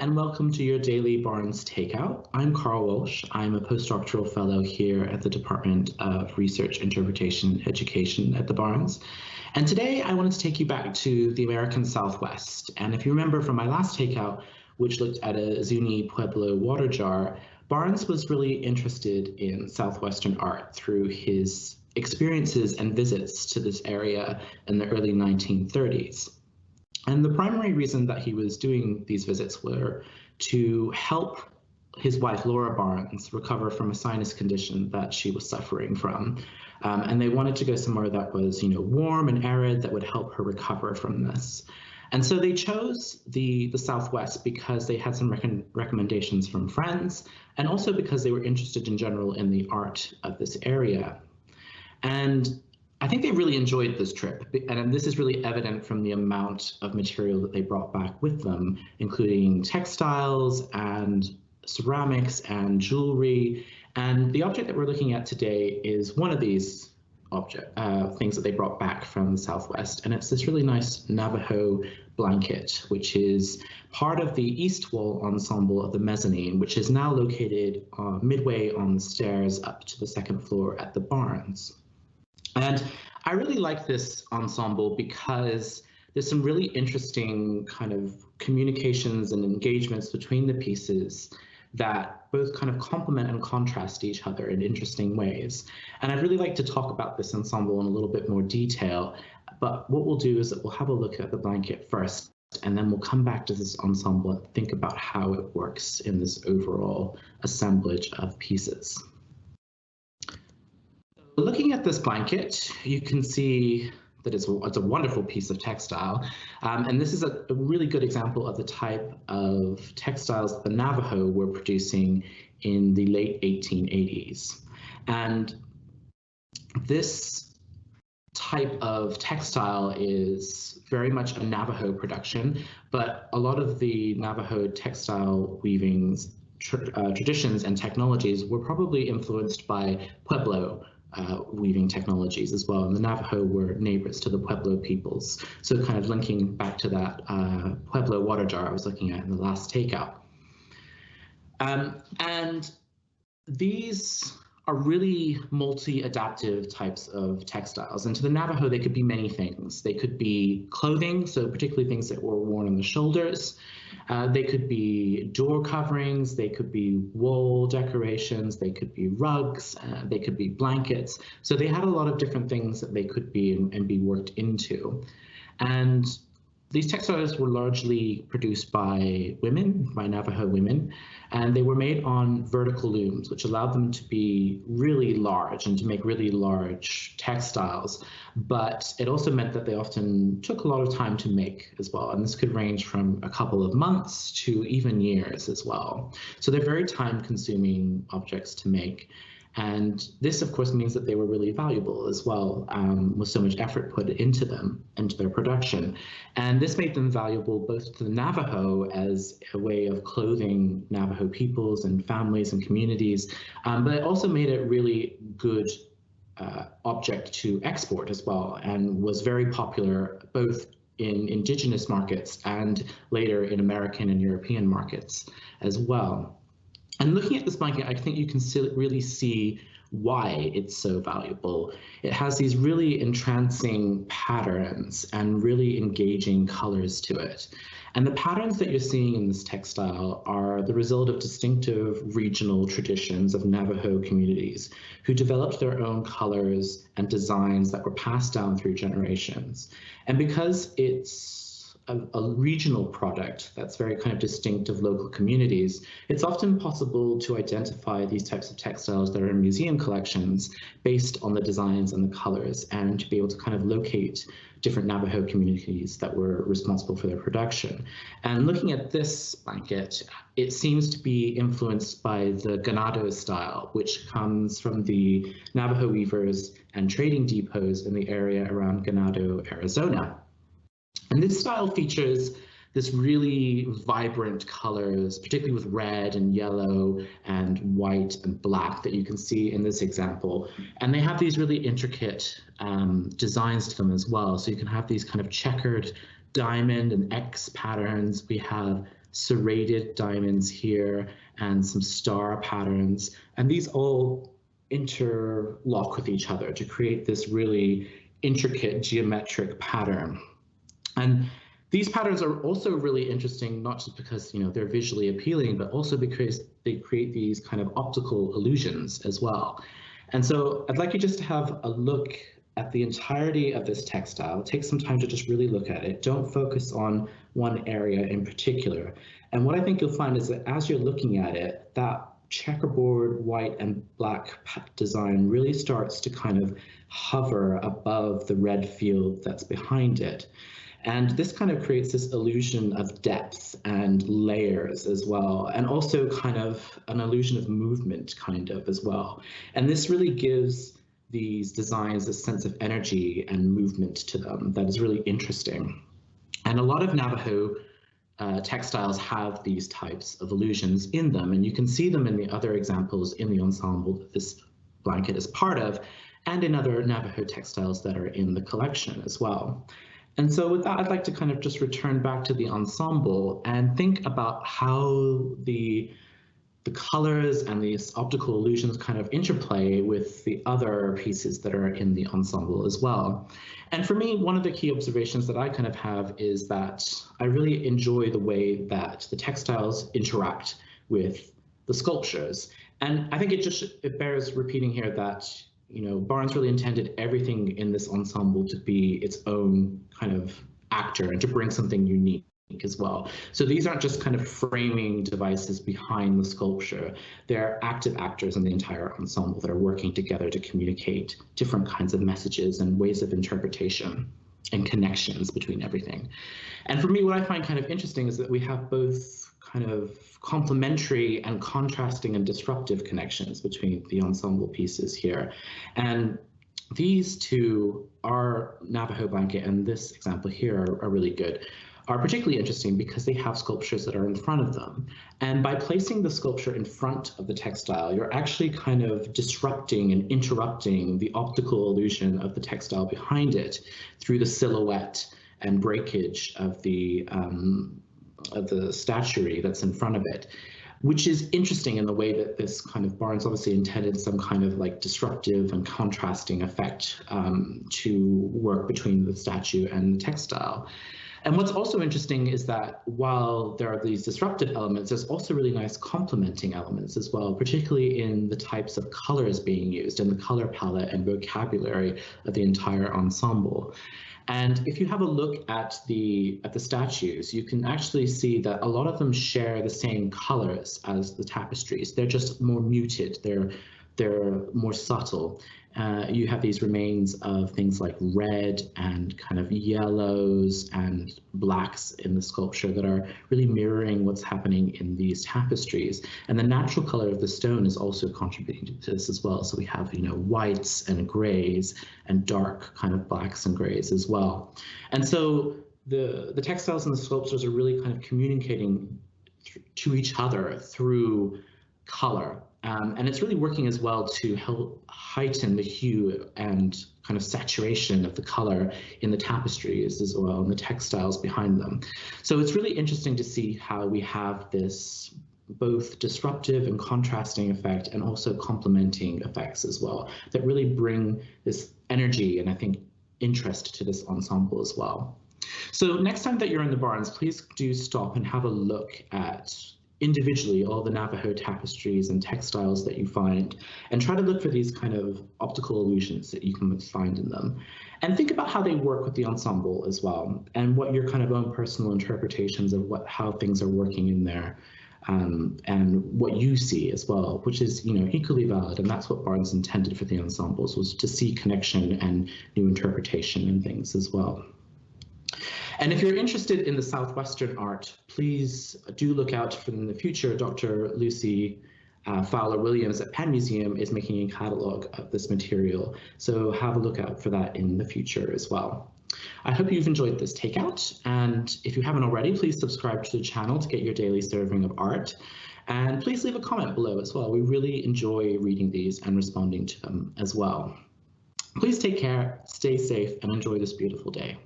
and welcome to your daily Barnes Takeout. I'm Carl Walsh. I'm a postdoctoral fellow here at the Department of Research, Interpretation, Education at the Barnes. And today I wanted to take you back to the American Southwest. And if you remember from my last takeout, which looked at a Zuni Pueblo water jar, Barnes was really interested in Southwestern art through his experiences and visits to this area in the early 1930s. And the primary reason that he was doing these visits were to help his wife Laura Barnes recover from a sinus condition that she was suffering from. Um, and they wanted to go somewhere that was, you know, warm and arid that would help her recover from this. And so they chose the, the Southwest because they had some rec recommendations from friends and also because they were interested in general in the art of this area. And I think they really enjoyed this trip, and this is really evident from the amount of material that they brought back with them, including textiles and ceramics and jewelry. And the object that we're looking at today is one of these object uh, things that they brought back from the Southwest, and it's this really nice Navajo blanket, which is part of the east wall ensemble of the mezzanine, which is now located uh, midway on the stairs up to the second floor at the Barnes. And I really like this ensemble because there's some really interesting kind of communications and engagements between the pieces that both kind of complement and contrast each other in interesting ways. And I'd really like to talk about this ensemble in a little bit more detail, but what we'll do is that we'll have a look at the blanket first, and then we'll come back to this ensemble and think about how it works in this overall assemblage of pieces. Looking at this blanket, you can see that it's a, it's a wonderful piece of textile. Um, and this is a, a, really good example of the type of textiles the Navajo were producing in the late 1880s. And this type of textile is very much a Navajo production, but a lot of the Navajo textile weavings uh, traditions and technologies were probably influenced by Pueblo uh, weaving technologies as well. And the Navajo were neighbors to the Pueblo peoples. So kind of linking back to that uh, Pueblo water jar I was looking at in the last takeout. Um, and these are really multi-adaptive types of textiles. And to the Navajo, they could be many things. They could be clothing, so particularly things that were worn on the shoulders. Uh, they could be door coverings, they could be wall decorations, they could be rugs, uh, they could be blankets. So they had a lot of different things that they could be and, and be worked into. And these textiles were largely produced by women, by Navajo women, and they were made on vertical looms, which allowed them to be really large and to make really large textiles. But it also meant that they often took a lot of time to make as well. And this could range from a couple of months to even years as well. So they're very time consuming objects to make. And this, of course, means that they were really valuable as well, um, with so much effort put into them, into their production. And this made them valuable both to the Navajo as a way of clothing Navajo peoples and families and communities, um, but it also made it really good uh, object to export as well, and was very popular both in indigenous markets and later in American and European markets as well. And looking at this blanket, I think you can really see why it's so valuable. It has these really entrancing patterns and really engaging colors to it. And the patterns that you're seeing in this textile are the result of distinctive regional traditions of Navajo communities who developed their own colors and designs that were passed down through generations. And because it's a, a, regional product that's very kind of distinct of local communities, it's often possible to identify these types of textiles that are in museum collections based on the designs and the colors and to be able to kind of locate different Navajo communities that were responsible for their production. And looking at this blanket, it seems to be influenced by the ganado style, which comes from the Navajo weavers and trading depots in the area around Ganado, Arizona. And this style features this really vibrant colors, particularly with red and yellow and white and black that you can see in this example. And they have these really intricate um, designs to them as well. So you can have these kind of checkered diamond and X patterns. We have serrated diamonds here and some star patterns. And these all interlock with each other to create this really intricate geometric pattern. And these patterns are also really interesting, not just because you know they're visually appealing, but also because they create these kind of optical illusions as well. And so I'd like you just to have a look at the entirety of this textile. Take some time to just really look at it. Don't focus on one area in particular. And what I think you'll find is that as you're looking at it, that checkerboard white and black design really starts to kind of hover above the red field that's behind it. And this kind of creates this illusion of depth and layers as well, and also kind of an illusion of movement kind of as well. And this really gives these designs a sense of energy and movement to them that is really interesting. And a lot of Navajo uh, textiles have these types of illusions in them, and you can see them in the other examples in the ensemble that this blanket is part of, and in other Navajo textiles that are in the collection as well. And so with that, I'd like to kind of just return back to the ensemble and think about how the the colors and these optical illusions kind of interplay with the other pieces that are in the ensemble as well. And for me, one of the key observations that I kind of have is that I really enjoy the way that the textiles interact with the sculptures. And I think it just it bears repeating here that you know, Barnes really intended everything in this ensemble to be its own kind of actor and to bring something unique as well. So these aren't just kind of framing devices behind the sculpture. They're active actors in the entire ensemble that are working together to communicate different kinds of messages and ways of interpretation and connections between everything. And for me, what I find kind of interesting is that we have both kind of complementary and contrasting and disruptive connections between the ensemble pieces here. And these two are Navajo blanket and this example here are, are really good are particularly interesting because they have sculptures that are in front of them. And by placing the sculpture in front of the textile, you're actually kind of disrupting and interrupting the optical illusion of the textile behind it through the silhouette and breakage of the um, the statuary that's in front of it, which is interesting in the way that this kind of Barnes obviously intended some kind of like disruptive and contrasting effect um, to work between the statue and the textile. And what's also interesting is that while there are these disruptive elements, there's also really nice complementing elements as well, particularly in the types of colors being used and the color palette and vocabulary of the entire ensemble. And if you have a look at the at the statues, you can actually see that a lot of them share the same colors as the tapestries. They're just more muted. They're they're more subtle. Uh, you have these remains of things like red and kind of yellows and blacks in the sculpture that are really mirroring what's happening in these tapestries. And the natural color of the stone is also contributing to this as well. So we have, you know, whites and grays and dark kind of blacks and grays as well. And so the, the textiles and the sculptures are really kind of communicating to each other through color um, and it's really working as well to help heighten the hue and kind of saturation of the color in the tapestries as well and the textiles behind them. So it's really interesting to see how we have this both disruptive and contrasting effect and also complementing effects as well that really bring this energy and I think interest to this ensemble as well. So next time that you're in the Barnes, please do stop and have a look at individually all the Navajo tapestries and textiles that you find and try to look for these kind of optical illusions that you can find in them. And think about how they work with the ensemble as well and what your kind of own personal interpretations of what how things are working in there um, and what you see as well, which is you know equally valid, and that's what Barnes intended for the ensembles was to see connection and new interpretation and things as well. And if you're interested in the Southwestern art, please do look out for in the future. Dr. Lucy uh, Fowler Williams at Penn Museum is making a catalog of this material. So have a look out for that in the future as well. I hope you've enjoyed this takeout. And if you haven't already, please subscribe to the channel to get your daily serving of art. And please leave a comment below as well. We really enjoy reading these and responding to them as well. Please take care, stay safe, and enjoy this beautiful day.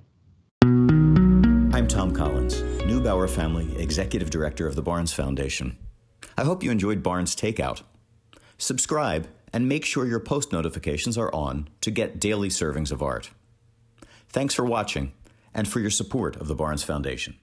Thom Collins. Neubauer family, Executive Director of the Barnes Foundation. I hope you enjoyed Barnes Takeout. Subscribe and make sure your post notifications are on to get daily servings of art. Thanks for watching and for your support of the Barnes Foundation.